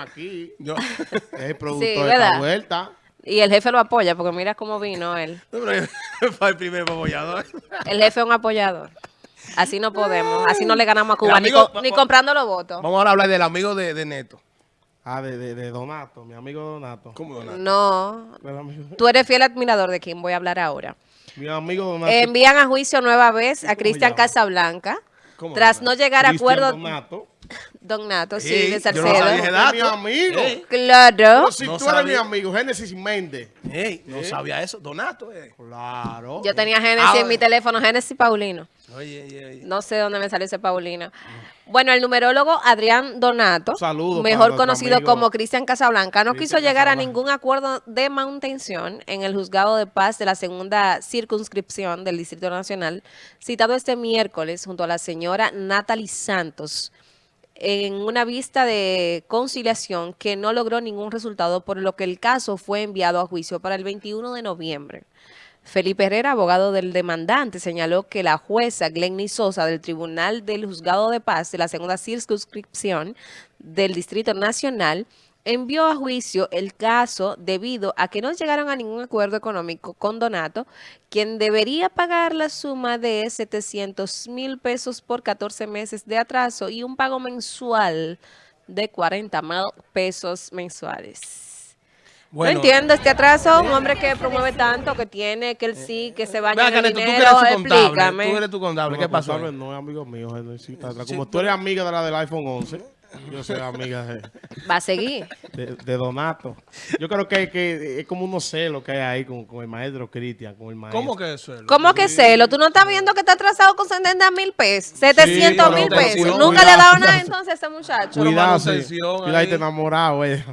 Aquí, Yo, el productor Sí, de esta vuelta. Y el jefe lo apoya, porque mira cómo vino él. fue el primer apoyador. El jefe es un apoyador. Así no podemos, así no le ganamos a Cuba, ni, co- ni comprando los votos. Vamos ahora a hablar del amigo de, de Neto. Ah, de, de, de Donato, mi amigo Donato. ¿Cómo Donato? No, tú eres fiel admirador de quien voy a hablar ahora. Mi amigo Donato. Envían a juicio nueva vez a Cristian? Casablanca. ¿Cómo Tras no llegar a acuerdo, Donato. Don Nato, sí, de yo no sabía Salcedo. ese dato. mi amigo. Ey, Claro. Pero si No tú eres mi sabía. amigo, Génesis Méndez. ey, no sabía eso. Donato, eh. Claro. Yo tenía Génesis en mi teléfono, Génesis Paulino. Oye, oye, oye. No sé dónde me salió ese Paulino. Bueno, el numerólogo Adrián Donato, Un saludo para mejor conocido amigo como Cristian Casablanca, no quiso llegar a Casablanca. ningún acuerdo de manutención en el juzgado de paz de la segunda circunscripción del Distrito Nacional, citado este miércoles junto a la señora Natalie Santos en una vista de conciliación que no logró ningún resultado, por lo que el caso fue enviado a juicio para el 21 de noviembre. Felipe Herrera, abogado del demandante, señaló que la jueza Glenny Sosa del Tribunal del Juzgado de Paz de la segunda circunscripción del Distrito Nacional envió a juicio el caso debido a que no llegaron a ningún acuerdo económico con Donato, quien debería pagar la suma de 700 mil pesos por 14 meses de atraso y un pago mensual de 40 mil pesos mensuales. Bueno, no entiendo este atraso, un hombre que promueve tanto, que tiene, que él sí, que se baña en el Neto, tú eres dinero, su contable. explícame. Tú eres tu contable. ¿Qué No, pasó? No es amigo mío. Como tú eres amiga de la del iPhone 11, yo soy amiga de, Va a seguir. de- de Donato. Yo creo que, que es como unos celos que hay ahí con, con el maestro Cristian, con el maestro. ¿Cómo que es? ¿Cómo que celo? ¿Tú no estás viendo que está atrasado con 70 mil pesos? 700 mil pesos. cuidado, Nunca le ha dado cuidado. nada entonces a ese muchacho. Cuidado, sí. manutención Cuidado, ahí. te enamorado, eh.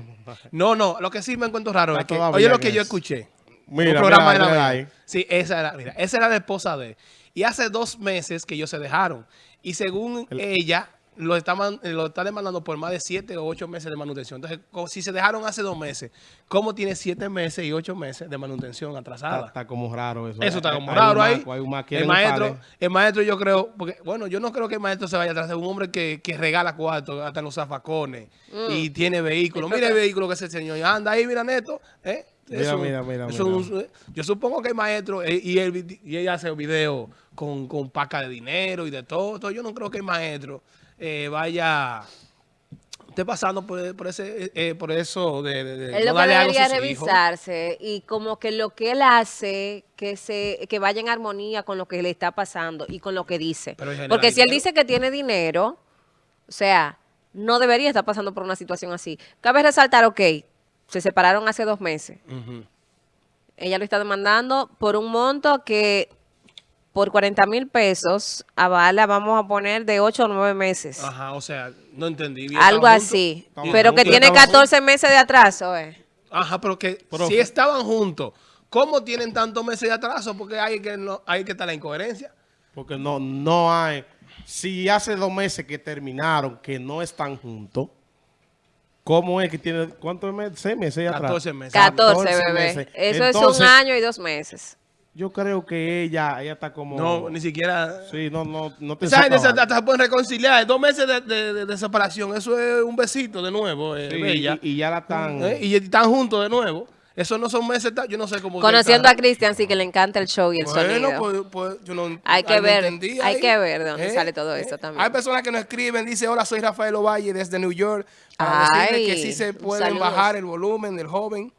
No, no, lo que sí me encuentro raro Está es que, oye lo que yo escuché. Mira, un programa mira, de mira la ahí. Sí, esa era, mira, esa era la esposa de él. Y hace dos meses que ellos se dejaron. Y según ella, lo está, man- lo está demandando por más de siete o ocho meses de manutención. Entonces, si se dejaron hace dos meses, ¿cómo tiene siete meses y ocho meses de manutención atrasada? está como raro eso. Eso está como hay raro ahí. El maestro, el maestro yo creo, porque bueno, yo no creo que el maestro se vaya atrás de un hombre que, que regala cuarto hasta en los zafacones Mm. y tiene vehículo. Mira el vehículo que ese señor anda ahí, mira Neto. ¿eh? Mira, mira, mira, eso mira. un- yo supongo que el maestro, eh, y, él, y ella hace video con, con paca de dinero y de todo. Entonces, yo no creo que el maestro eh, vaya esté pasando por, por ese eh, por eso de, de- de Él no lo que debería sus hijos. revisarse y como que lo que él hace, que se que vaya en armonía con lo que le está pasando y con lo que dice. Porque si él dice que tiene dinero, o sea, no debería estar pasando por una situación así. Cabe resaltar, ok, se separaron hace dos meses. Ella lo está demandando por un monto que por 40 mil pesos avala, vamos a poner, de 8 o 9 meses. Ajá, o sea, no entendí bien. Algo así. Pero que tiene estamos 14 meses de atraso, eh. Ajá, pero que Pero- si estaban juntos, ¿cómo tienen tantos meses de atraso? Porque hay que no, hay que estar la incoherencia. Porque no, no hay. Si hace dos meses que terminaron, que no están juntos, ¿cómo es que tiene cuántos meses? ¿Seis meses atrás? 14 meses. 14, 14 bebé. meses. Eso Entonces, es un año y dos meses. Yo creo que ella, ella está como. No, ni siquiera. Sí, no, no, no te Esa gente se, hasta se pueden reconciliar. Dos meses de, de- de- de separación, eso es un besito de nuevo, eh, Sí, bella. y, y ya la están. ¿Eh? Y están juntos de nuevo. Eso no son meses, yo no sé cómo. Conociendo a Cristian, sí que le encanta el show y el. Bueno, sonido. pues, pues yo no. Hay que ver, hay ahí. que ver de dónde sale todo esto también. Hay personas que nos escriben, dice, hola, soy Rafael Ovalle desde New York. Para Ay, decirle que sí se pueden saludos. bajar el volumen del joven.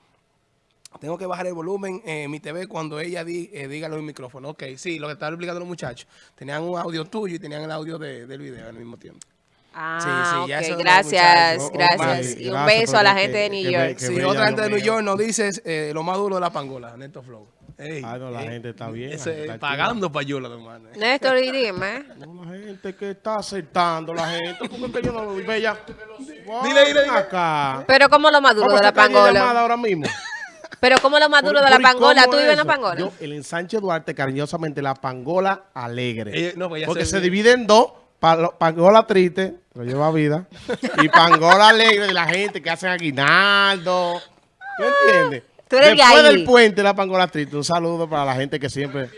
Tengo que bajar el volumen en mi TV cuando ella di, eh, diga los micrófonos. Ok, sí, lo que estaban explicando los muchachos. Tenían un audio tuyo y tenían el audio de- del video al mismo tiempo. Ah, Sí, sí, gracias, muchacho. gracias. Oh, Y un gracias, beso a la gente de New York. Sí, bella otra gente de New. York nos dice eh, lo más duro de la pangola, Neto Flow. Ey, Ay, no, la ey, gente está bien, ese, está pagando payola, hermano. Néstor, y dime. No, la gente que está aceptando, la gente. Porque es que yo no lo vi bella. Dile, dile, dile. Acá. Pero como lo maduro Vamos de la pangola. ahora mismo. Pero como lo maduro Por- de la por- ¿y pangola. cómo ¿Tú vives en la pangola? Yo, el ensanche Duarte, cariñosamente, la pangola alegre. No, pues Porque se- se, divide en dos. pa- pangola triste, lo lleva vida. y pangola alegre de la gente que hacen aguinaldo. ¿Tú entiendes? Tú eres Después ahí. del puente, la pangolatrita, un saludo para la gente que siempre...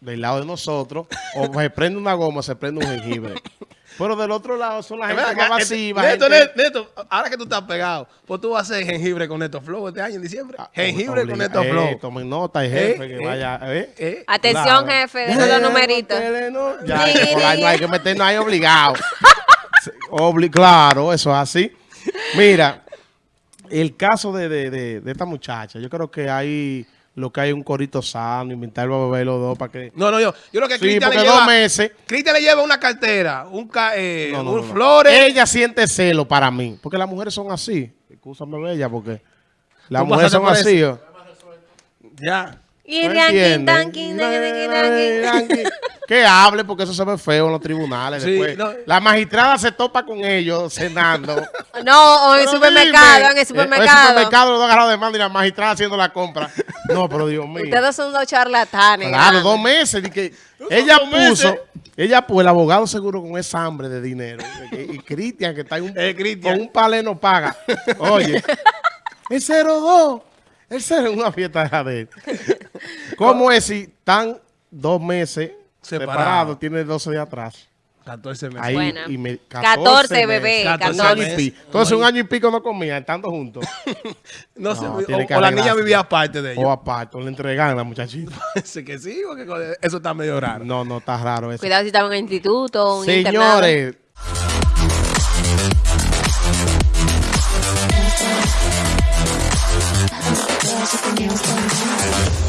Del lado de nosotros, o se prende una goma, se prende un jengibre. Pero del otro lado son la gente más este- masiva. Neto, gente- Neto, ahora que tú estás pegado, pues tú vas a hacer jengibre con Neto Flow este año en diciembre. Ah, jengibre con Neto eh, Flow. Tomen nota, jefe, Eh, que eh, vaya. eh. Eh, Atención, Claro. jefe, deja los numeritos. Ya, Ni, que por ahí ni, no hay ni. que meternos ahí obligado. Obli- claro, eso es así. Mira, el caso de, de, de, de esta muchacha, yo creo que hay lo que hay un corito sano, inventar a beber los dos para que... No, no, yo, yo creo que Sí, Cristian le dos lleva, meses... Cristian le lleva una cartera, un, ca- eh, No, no, un no, no. flores. Ella siente celo para mí, porque las mujeres son así. Escúchame, bella, porque las mujeres son así. eso. ¿o? Ya. Y ¿No ranking, entienden? tanking, tanking, tanking. Ranking. Que hable porque eso se ve feo en los tribunales. Sí, después. no. La magistrada se topa con ellos cenando. No, o en el supermercado, dime, en el eh, supermercado. En el supermercado los dos agarrados de mano y la magistrada haciendo la compra. No, pero Dios mío. Ustedes son dos charlatanes. Claro, dos meses. di que ella dos meses. puso, ella puso, el abogado seguro con esa hambre de dinero. Y, y Cristian, que está en un, Eh, con un palé no paga. Oye, el 02, el 0 en una fiesta de él. ¿Cómo es si están dos meses Separado. separados, tiene 12 días atrás? 14 meses. Ahí, Bueno. y me, 14, bebé, 14 Un año y meses. pico. Entonces, un año y pico no comían, estando juntos. No, sé, No, o, tiene que o la niña vivía aparte de o ellos. aparte, o le entregan a la muchachita. Parece que sí, porque eso está medio raro. No, no, está raro eso. Cuidado si estaban en instituto, un internado. Señores, else